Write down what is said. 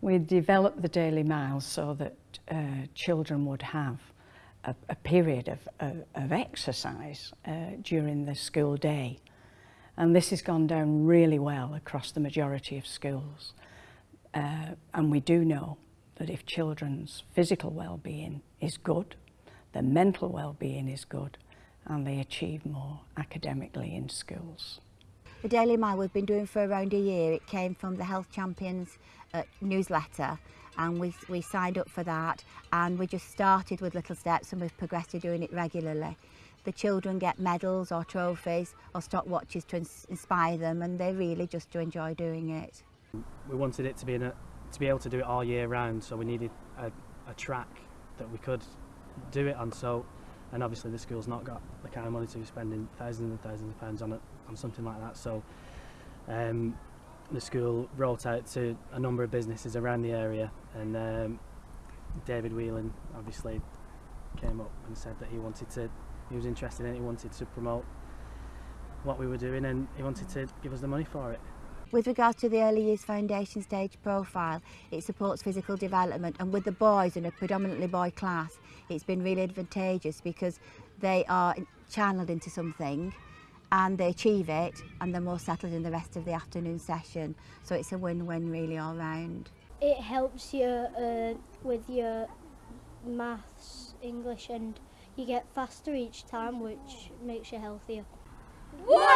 We developed the Daily Mile so that uh, children would have a, a period of, of, of exercise uh, during the school day. And this has gone down really well across the majority of schools. Uh, and we do know that if children's physical well-being is good, their mental well-being is good, and they achieve more academically in schools. The Daily Mail we've been doing for around a year. It came from the Health Champions uh, newsletter and we, we signed up for that and we just started with little steps and we've progressed to doing it regularly. The children get medals or trophies or stopwatches to ins inspire them and they really just to enjoy doing it. We wanted it to be, in a, to be able to do it all year round so we needed a, a track that we could do it on so and obviously the school's not got the kind of money to be spending thousands and thousands of pounds on it on something like that. So um, the school rolled out to a number of businesses around the area and um, David Whelan obviously came up and said that he wanted to he was interested in it he wanted to promote what we were doing and he wanted to give us the money for it. With regards to the Early Years Foundation stage profile, it supports physical development and with the boys in a predominantly boy class, it's been really advantageous because they are channeled into something and they achieve it and they're more settled in the rest of the afternoon session. So it's a win-win really all round. It helps you uh, with your maths, English and you get faster each time which makes you healthier. Woodfield Daily Mile!